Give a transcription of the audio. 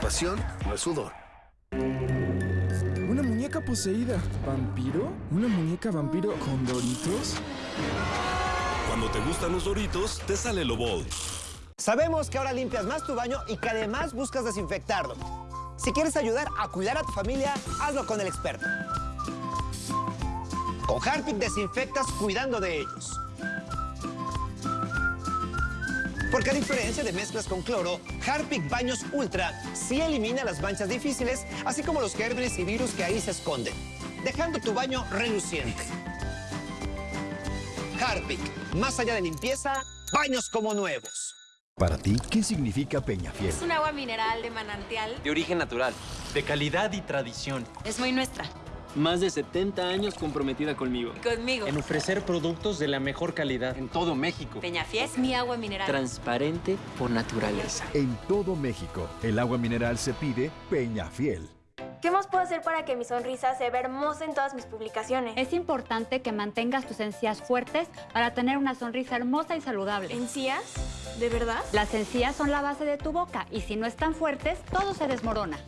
Pasión no es sudor. Una muñeca poseída. ¿Vampiro? ¿Una muñeca vampiro con doritos? Cuando te gustan los doritos, te sale lo bold. Sabemos que ahora limpias más tu baño y que además buscas desinfectarlo. Si quieres ayudar a cuidar a tu familia, hazlo con el experto. Con Harpic desinfectas cuidando de ellos. Porque a diferencia de mezclas con cloro, Harpic Baños Ultra sí elimina las manchas difíciles, así como los gérmenes y virus que ahí se esconden, dejando tu baño reluciente. Harpic, más allá de limpieza, baños como nuevos. Para ti, ¿qué significa Peñafiel? Es un agua mineral de manantial. De origen natural. De calidad y tradición. Es muy nuestra. Más de 70 años comprometida conmigo. Conmigo. En ofrecer productos de la mejor calidad. En todo México. Peñafiel es mi agua mineral. Transparente por naturaleza. En todo México, el agua mineral se pide Peñafiel. ¿Qué más puedo hacer para que mi sonrisa se vea hermosa en todas mis publicaciones? Es importante que mantengas tus encías fuertes para tener una sonrisa hermosa y saludable. ¿Encías? ¿De verdad? Las encías son la base de tu boca y si no están fuertes, todo se desmorona.